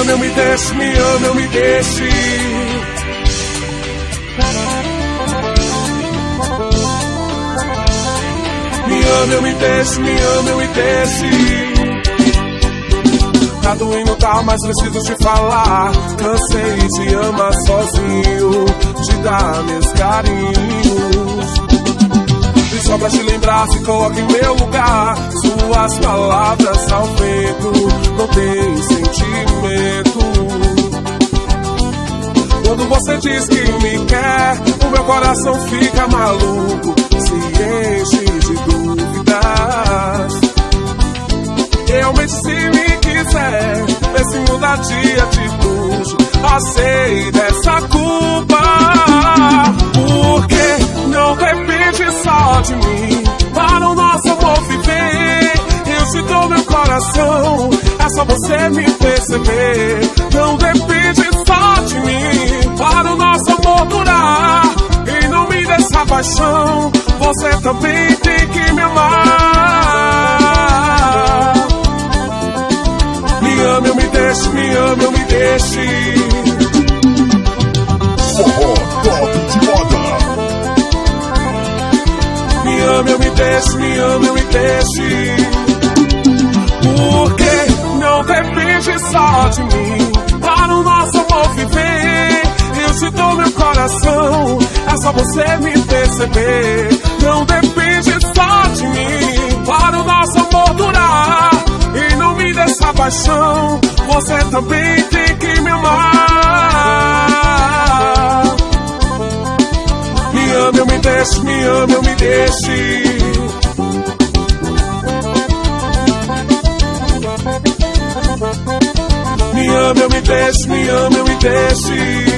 ame, eu me deixe, me ame, eu me deixe. Me ame, eu me deixe, me ame, eu me deixe. Tá doendo, tá, mas preciso te falar. Cansei de amar sozinho, te dar meus carinhos. E só pra te lembrar, se coloca em meu lugar. Suas palavras ao vento, não tem sentimento. Você diz que me quer, o meu coração fica maluco, se enche de dúvidas. Realmente, se me quiser, vê se muda de atitude, aceita essa culpa. Porque não depende só de mim para o nosso amor viver. Eu te dou meu coração, é só você me perceber. Não depende Me ame, eu me deixe, me ame, eu me deixe. Forró top de moda. Me ame, eu me deixe, me ame, eu me deixe. Porque não depende só de mim para o nosso amor viver. Eu te dou meu coração, é só você me perceber. Também tem que me amar. Me ame, eu me deixe, me ame, eu me deixe. Me ame, eu me deixe, me ame, eu me deixe.